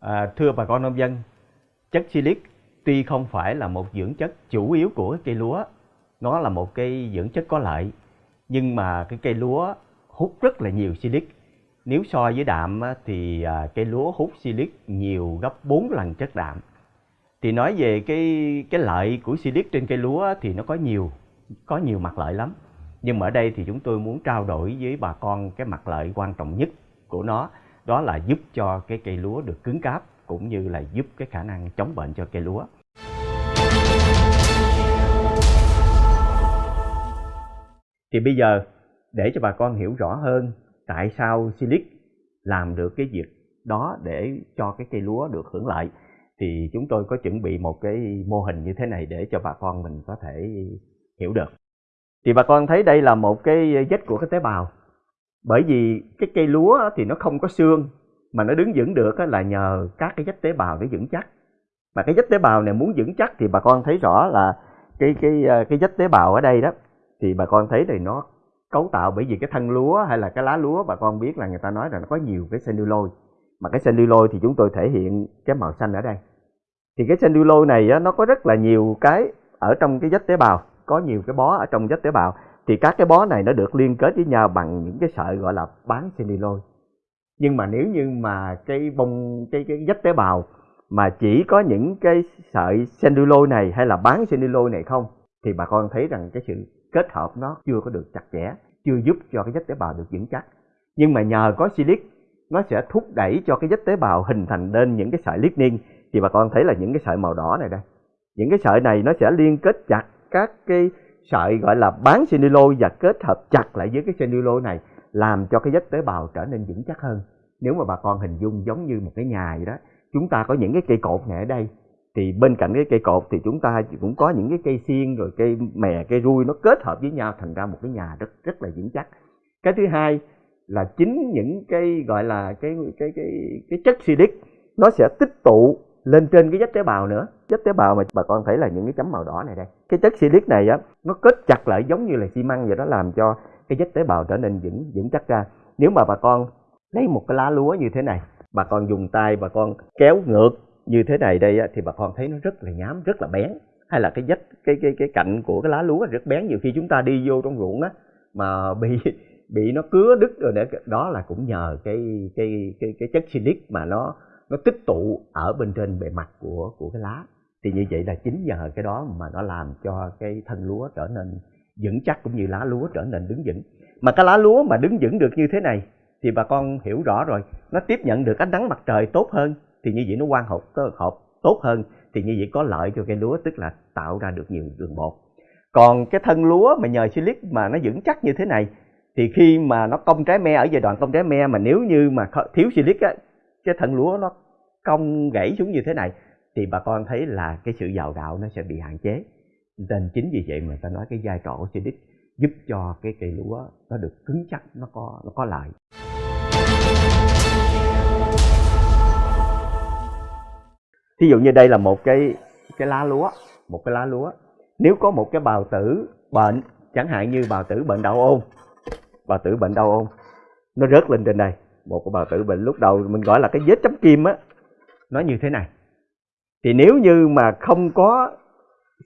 À, thưa bà con nông dân, chất silic tuy không phải là một dưỡng chất chủ yếu của cây lúa, nó là một cây dưỡng chất có lợi, nhưng mà cái cây lúa hút rất là nhiều silic. Nếu so với đạm thì à, cây lúa hút silic nhiều gấp 4 lần chất đạm. Thì nói về cái cái lợi của silic trên cây lúa thì nó có nhiều, có nhiều mặt lợi lắm. Nhưng mà ở đây thì chúng tôi muốn trao đổi với bà con cái mặt lợi quan trọng nhất của nó đó là giúp cho cái cây lúa được cứng cáp, cũng như là giúp cái khả năng chống bệnh cho cây lúa. Thì bây giờ, để cho bà con hiểu rõ hơn tại sao Silic làm được cái việc đó để cho cái cây lúa được hưởng lợi, thì chúng tôi có chuẩn bị một cái mô hình như thế này để cho bà con mình có thể hiểu được. Thì bà con thấy đây là một cái vết của cái tế bào bởi vì cái cây lúa thì nó không có xương, mà nó đứng vững được là nhờ các cái vách tế bào để vững chắc. Mà cái vách tế bào này muốn vững chắc thì bà con thấy rõ là cái cái ờ, cái vách tế bào ở đây đó, thì bà con thấy thì nó cấu tạo bởi vì cái thân lúa hay là cái lá lúa, bà con biết là người ta nói là nó có nhiều cái cellulose. Mà cái cellulose thì chúng tôi thể hiện cái màu xanh ở đây. Thì cái cellulose này nó có rất là nhiều cái ở trong cái vách tế bào, có nhiều cái bó ở trong vách tế bào thì các cái bó này nó được liên kết với nhau bằng những cái sợi gọi là bán cellulose nhưng mà nếu như mà cái bông, cái cái vách tế bào mà chỉ có những cái sợi cellulose này hay là bán cellulose này không, thì bà con thấy rằng cái sự kết hợp nó chưa có được chặt chẽ, chưa giúp cho cái vách tế bào được vững chắc. Nhưng mà nhờ có silic, nó sẽ thúc đẩy cho cái vách tế bào hình thành nên những cái sợi lignin. Thì bà con thấy là những cái sợi màu đỏ này đây, những cái sợi này nó sẽ liên kết chặt các cái sợi gọi là bán cellulose và kết hợp chặt lại với cái cellulose này, làm cho cái vách tế bào trở nên vững chắc hơn. Nếu mà bà con hình dung giống như một cái nhà vậy đó, chúng ta có những cái cây cột này ở đây, thì bên cạnh cái cây cột thì chúng ta cũng có những cái cây xiên rồi cây mè, cây rui, nó kết hợp với nhau thành ra một cái nhà rất rất là vững chắc. Cái thứ hai là chính những cái gọi là cái cái cái cái chất silic nó sẽ tích tụ lên trên cái vách tế bào nữa. Vách tế bào mà bà con thấy là những cái chấm màu đỏ này đây. Cái chất silic này á nó kết chặt lại giống như là xi măng vậy đó làm cho cái vách tế bào trở nên vững vững chắc ra. Nếu mà bà con lấy một cái lá lúa như thế này bà con dùng tay bà con kéo ngược như thế này đây á, thì bà con thấy nó rất là nhám rất là bén. Hay là cái vách cái cái cái cạnh của cái lá lúa rất bén nhiều khi chúng ta đi vô trong ruộng á mà bị bị nó cứa đứt rồi để đó là cũng nhờ cái cái cái cái chất silic mà nó nó tích tụ ở bên trên bề mặt của của cái lá. Thì như vậy là chính nhờ cái đó mà nó làm cho cái thân lúa trở nên vững chắc cũng như lá lúa trở nên đứng vững. Mà cái lá lúa mà đứng vững được như thế này thì bà con hiểu rõ rồi. Nó tiếp nhận được ánh nắng mặt trời tốt hơn thì như vậy nó quan hợp hợp tốt hơn thì như vậy có lợi cho cây lúa, tức là tạo ra được nhiều đường bột. Còn cái thân lúa mà nhờ silic mà nó vững chắc như thế này thì khi mà nó cong trái me, ở giai đoạn cong trái me mà nếu như mà thiếu silic á cái thân lúa nó cong gãy xuống như thế này thì bà con thấy là cái sự giàu gạo nó sẽ bị hạn chế. Nên chính vì vậy mà ta nói cái vai trò của Silic giúp cho cái cây lúa nó được cứng chắc nó có nó có lợi. Thí dụ như đây là một cái cái lá lúa, một cái lá lúa. Nếu có một cái bào tử bệnh, chẳng hạn như bào tử bệnh đau ôn, bào tử bệnh đau ôn, nó rớt lên trên đây, một cái bào tử bệnh lúc đầu mình gọi là cái vết chấm kim á, nó như thế này. Thì nếu như mà không có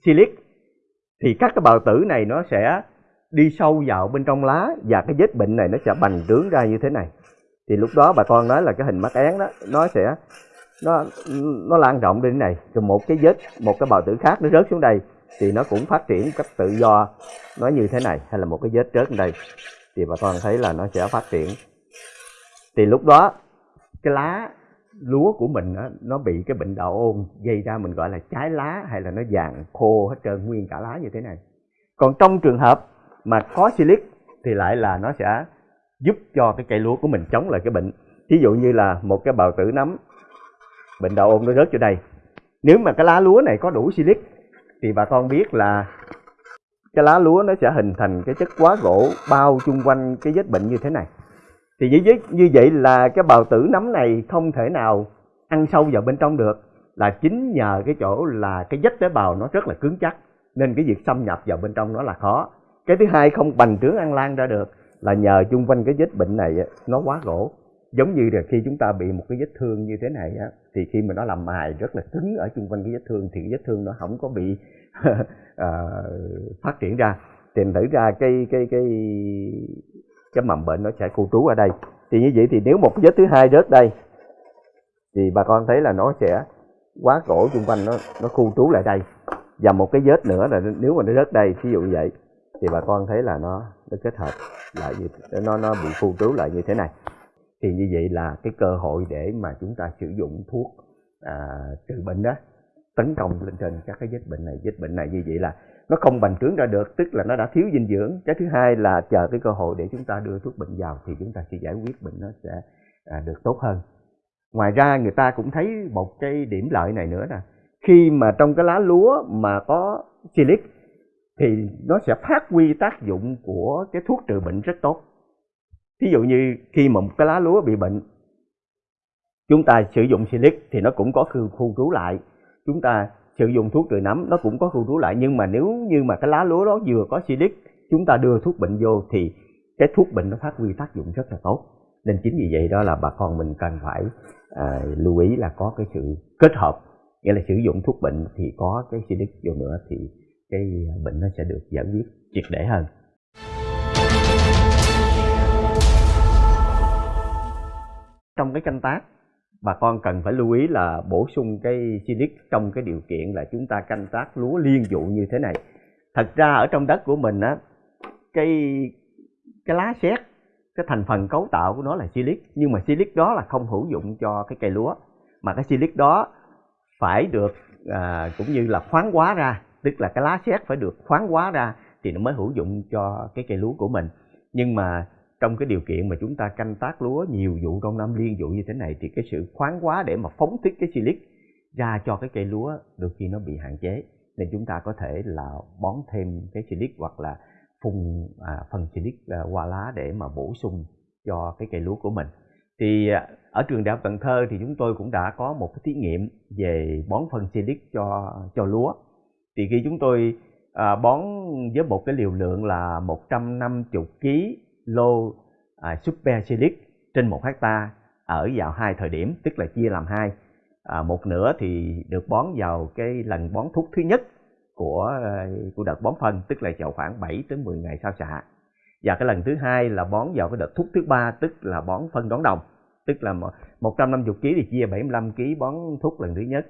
silic thì các cái bào tử này nó sẽ đi sâu vào bên trong lá và cái vết bệnh này nó sẽ bành trướng ra như thế này. Thì lúc đó bà con nói là cái hình mắt én đó nó sẽ nó nó lan rộng đến này. Rồi một cái vết một cái bào tử khác nó rớt xuống đây thì nó cũng phát triển cách tự do nó như thế này hay là một cái vết rớt ở đây. Thì bà con thấy là nó sẽ phát triển thì lúc đó cái lá lúa của mình đó, nó bị cái bệnh đậu ôn gây ra mình gọi là trái lá hay là nó vàng khô hết trơn nguyên cả lá như thế này. Còn trong trường hợp mà có silic thì lại là nó sẽ giúp cho cái cây lúa của mình chống lại cái bệnh. Ví dụ như là một cái bào tử nấm bệnh đậu ôn nó rớt vô đây. Nếu mà cái lá lúa này có đủ silic thì bà con biết là cái lá lúa nó sẽ hình thành cái chất quá gỗ bao chung quanh cái vết bệnh như thế này thì như như vậy là cái bào tử nấm này không thể nào ăn sâu vào bên trong được. Là chính nhờ cái chỗ là cái vách tế bào nó rất là cứng chắc nên cái việc xâm nhập vào bên trong nó là khó. Cái thứ hai không bành trướng ăn lan ra được là nhờ chung quanh cái vết bệnh này nó quá gỗ. Giống như là khi chúng ta bị một cái vết thương như thế này á thì khi mà nó làm mài rất là cứng ở xung quanh cái vết thương thì cái vết thương nó không có bị uh, phát triển ra. Thì thử ra cái cái cái cái mầm bệnh nó sẽ khu trú ở đây. Thì như vậy thì nếu một vết thứ hai rớt đây thì bà con thấy là nó sẽ quá cổ xung quanh nó nó khu trú lại đây. Và một cái vết nữa là nếu mà nó rớt đây ví dụ như vậy thì bà con thấy là nó nó kết hợp lại như nó nó bị khu trú lại như thế này. Thì như vậy là cái cơ hội để mà chúng ta sử dụng thuốc à, trừ bệnh đó tấn công lên trên các cái vết bệnh này. Vết bệnh này như vậy là nó không bành trướng ra được tức là nó đã thiếu dinh dưỡng. Cái thứ hai là chờ cái cơ hội để chúng ta đưa thuốc bệnh vào thì chúng ta sẽ giải quyết bệnh nó sẽ à, được tốt hơn. Ngoài ra người ta cũng thấy một cái điểm lợi này nữa nè. Khi mà trong cái lá lúa mà có silic thì nó sẽ phát huy tác dụng của cái thuốc trừ bệnh rất tốt. Ví dụ như khi mà một cái lá lúa bị bệnh chúng ta sử dụng silic thì nó cũng có khu, khu trú lại. Chúng ta sử dụng thuốc trừ nấm nó cũng có khu trú lại. Nhưng mà nếu như mà cái lá lúa đó vừa có silic chúng ta đưa thuốc bệnh vô thì cái thuốc bệnh nó phát huy tác dụng rất là tốt. Nên chính vì vậy đó là bà con mình cần phải à, lưu ý là có cái sự kết hợp. Nghĩa là sử dụng thuốc bệnh thì có cái silic vô nữa thì cái bệnh nó sẽ được giải quyết triệt để hơn. Trong cái canh tác bà con cần phải lưu ý là bổ sung cái silic trong cái điều kiện là chúng ta canh tác lúa liên vụ như thế này. Thật ra ở trong đất của mình á cái cái lá sét cái thành phần cấu tạo của nó là silic nhưng mà silic đó là không hữu dụng cho cái cây lúa. Mà cái silic đó phải được à, cũng như là khoáng hóa ra tức là cái lá sét phải được khoáng hóa ra thì nó mới hữu dụng cho cái cây lúa của mình. Nhưng mà trong cái điều kiện mà chúng ta canh tác lúa nhiều vụ trong năm liên vụ như thế này thì cái sự khoáng quá để mà phóng thích cái silic ra cho cái cây lúa đôi khi nó bị hạn chế. Nên chúng ta có thể là bón thêm cái silic hoặc là phun à, phần silic à, qua lá để mà bổ sung cho cái cây lúa của mình. Thì à, ở trường đại học Cần Thơ thì chúng tôi cũng đã có một cái thí nghiệm về bón phân silic cho cho lúa. Thì khi chúng tôi à, bón với một cái liều lượng là 150 kg lô à, super silic trên một hecta ở vào hai thời điểm tức là chia làm hai. À, một nửa thì được bón vào cái lần bón thuốc thứ nhất của à, của đợt bón phân tức là vào khoảng 7 đến 10 ngày sau xạ. Và cái lần thứ hai là bón vào cái đợt thuốc thứ ba tức là bón phân đón đồng. Tức là 150 kg thì chia 75 kg bón thuốc lần thứ nhất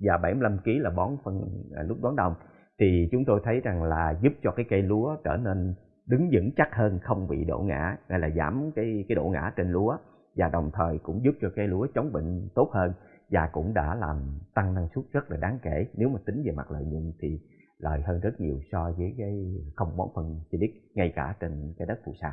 và 75 kg là bón phân à, lúc đón đồng. Thì chúng tôi thấy rằng là giúp cho cái cây lúa trở nên đứng vững chắc hơn, không bị đổ ngã, hay là giảm cái cái đổ ngã trên lúa. Và đồng thời cũng giúp cho cây lúa chống bệnh tốt hơn và cũng đã làm tăng năng suất rất là đáng kể. Nếu mà tính về mặt lợi nhuận thì lợi hơn rất nhiều so với cái không bón phân silic ngay cả trên cái đất phù sa.